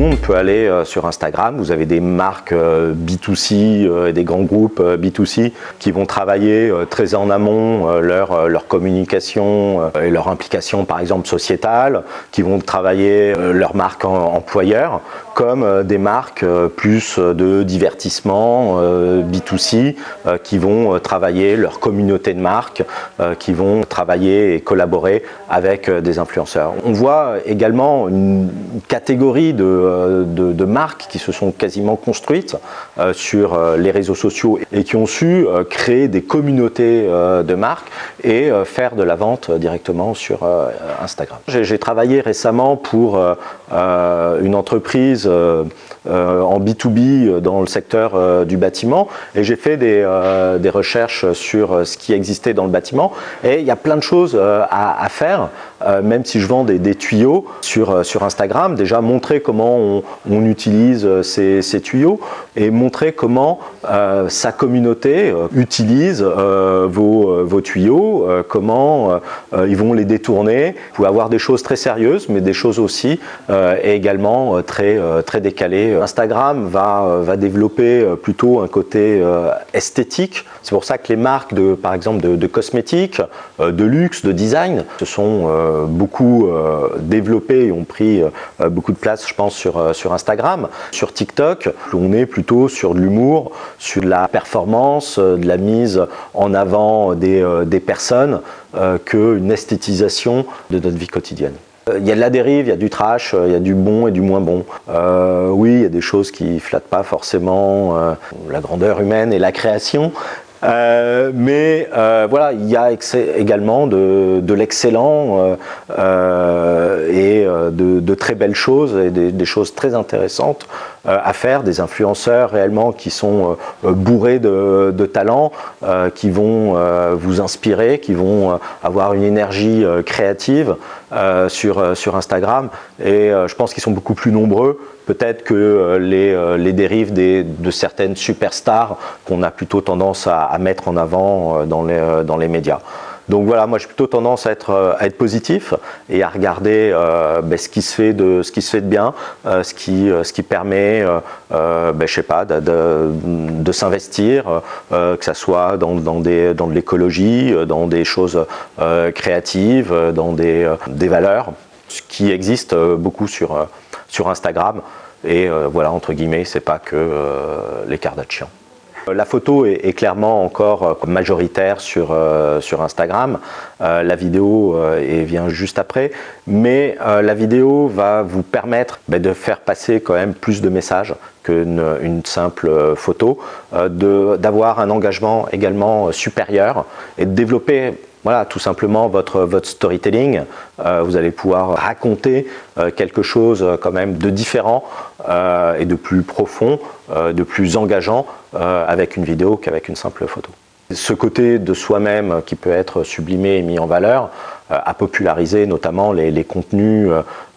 monde peut aller euh, sur Instagram. Vous avez des marques euh, B2C euh, des grands groupes B2C qui vont travailler très en amont leur, leur communication et leur implication par exemple sociétale, qui vont travailler leur marque employeur comme des marques plus de divertissement B2C qui vont travailler leur communauté de marques, qui vont travailler et collaborer avec des influenceurs. On voit également une catégorie de, de, marques qui se sont quasiment construites euh, sur euh, les réseaux sociaux et qui ont su euh, créer des communautés de marques et faire de la vente directement sur Instagram. J'ai travaillé récemment pour une entreprise en B2B dans le secteur du bâtiment. Et j'ai fait des, recherches sur ce qui existait dans le bâtiment. Et il y a plein de choses à faire même si je vends des, tuyaux sur, sur Instagram, déjà montrer comment on, utilise euh, ces, tuyaux et montrer comment euh, sa communauté euh, utilise euh, vos, vos, tuyaux, comment ils vont les détourner. Vous pouvez avoir des choses très sérieuses, mais des choses aussi et également très, très décalées. Instagram va, va développer plutôt un côté esthétique. C'est pour ça que les marques, de, par exemple, de, cosmétiques, de luxe, de design, se sont beaucoup développées et ont pris beaucoup de place, je pense, sur, Instagram. Sur TikTok, on est plutôt sur de l'humour, sur de la performance, euh, de la mise en avant des, euh, des personnes euh, qu'une esthétisation de notre vie quotidienne. Il y a de la dérive, il y a du trash, il y a du bon et du moins bon. oui, il y a des choses qui flattent pas forcément la grandeur humaine et la création, euh, mais euh, voilà, il y a également de, de l'excellent euh, et de, de, très belles choses et des, des choses très intéressantes à faire, des influenceurs réellement qui sont bourrés de, de talent, qui vont vous inspirer, qui vont avoir une énergie créative sur, sur Instagram et je pense qu'ils sont beaucoup plus nombreux peut-être que euh, les, euh, les dérives des, de certaines superstars qu'on a plutôt tendance à, à, mettre en avant euh, dans les, dans les médias. Donc voilà, moi j'ai plutôt tendance à être, à être positif et à regarder euh, ben, ce, qui se fait de, bien, euh, ce, qui, permet, euh, ben, sais pas, de, s'investir, que ce soit dans, de l'écologie, dans des choses créatives, dans des, valeurs, ce qui existe beaucoup sur, Instagram. Et euh, voilà, entre guillemets, c'est pas que euh, les Kardashians. Euh, la photo est, clairement encore majoritaire sur, sur Instagram, la vidéo vient juste après, mais la vidéo va vous permettre ben, de faire passer quand même plus de messages qu'une une simple photo, d'avoir un engagement également supérieur et de développer voilà, tout simplement votre, storytelling. Euh, vous allez pouvoir raconter euh, quelque chose euh, quand même de différent et de plus profond, de plus engageant avec une vidéo qu'avec une simple photo. Ce côté de soi-même qui peut être sublimé et mis en valeur a popularisé notamment les, contenus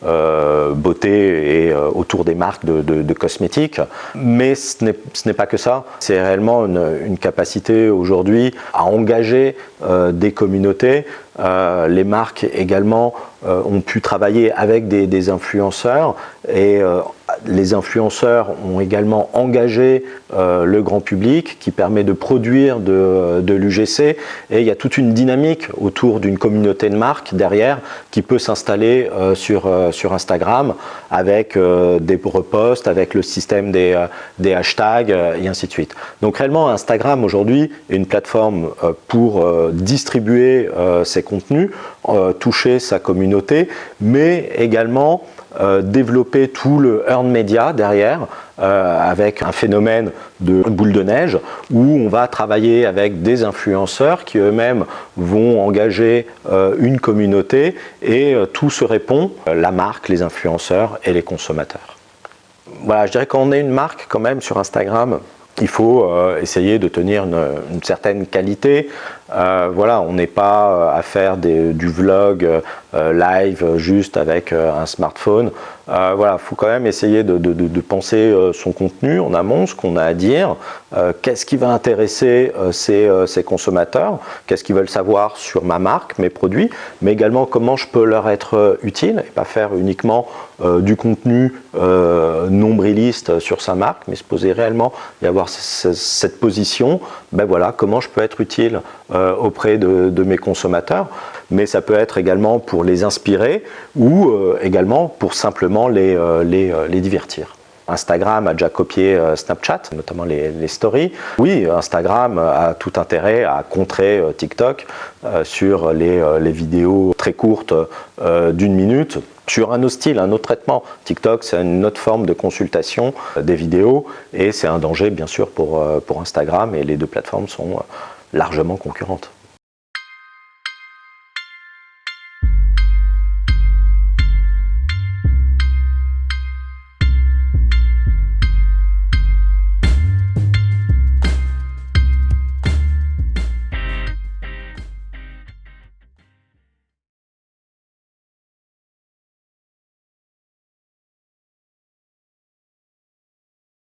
euh, beauté et euh, autour des marques de, cosmétiques. Mais ce n'est pas que ça, c'est réellement une, capacité aujourd'hui à engager euh, des communautés. Euh, les marques également euh, ont pu travailler avec des, des influenceurs et les influenceurs ont également engagé le grand public qui permet de produire de, de l'UGC et il y a toute une dynamique autour d'une communauté de marques derrière qui peut s'installer sur sur Instagram avec euh, des reposts, avec le système des, euh, des hashtags euh, et ainsi de suite. Donc réellement Instagram aujourd'hui est une plateforme pour distribuer ses contenus, toucher sa communauté, mais également développer tout le earn media derrière euh, avec un phénomène de boule de neige où on va travailler avec des influenceurs qui eux-mêmes vont engager euh, une communauté et euh, tout se répond, la marque, les influenceurs et les consommateurs. Voilà, je dirais qu'on est une marque quand même sur Instagram il faut essayer de tenir une, une certaine qualité, voilà, on n'est pas à faire du vlog live juste avec un smartphone. voilà, il faut quand même essayer de, penser son contenu en amont, ce qu'on a à dire, qu'est-ce qui va intéresser ces, ces consommateurs, qu'est-ce qu'ils veulent savoir sur ma marque, mes produits, mais également comment je peux leur être utile et pas faire uniquement du contenu nombriliste sur sa marque, mais se poser réellement et avoir cette position, ben voilà, comment je peux être utile euh, auprès de, mes consommateurs, mais ça peut être également pour les inspirer ou euh, également pour simplement les, euh, les, divertir. Instagram a déjà copié Snapchat, notamment les, stories. Oui, Instagram a tout intérêt à contrer TikTok sur les, vidéos très courtes d'une minute sur un autre style, un autre traitement. TikTok, c'est une autre forme de consultation des vidéos et c'est un danger bien sûr pour Instagram et les deux plateformes sont largement concurrentes.